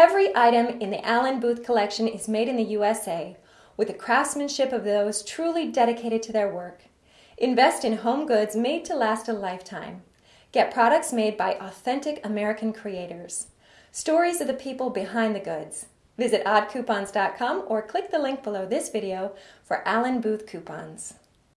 Every item in the Allen Booth collection is made in the USA with the craftsmanship of those truly dedicated to their work. Invest in home goods made to last a lifetime. Get products made by authentic American creators. Stories of the people behind the goods. Visit oddcoupons.com or click the link below this video for Allen Booth coupons.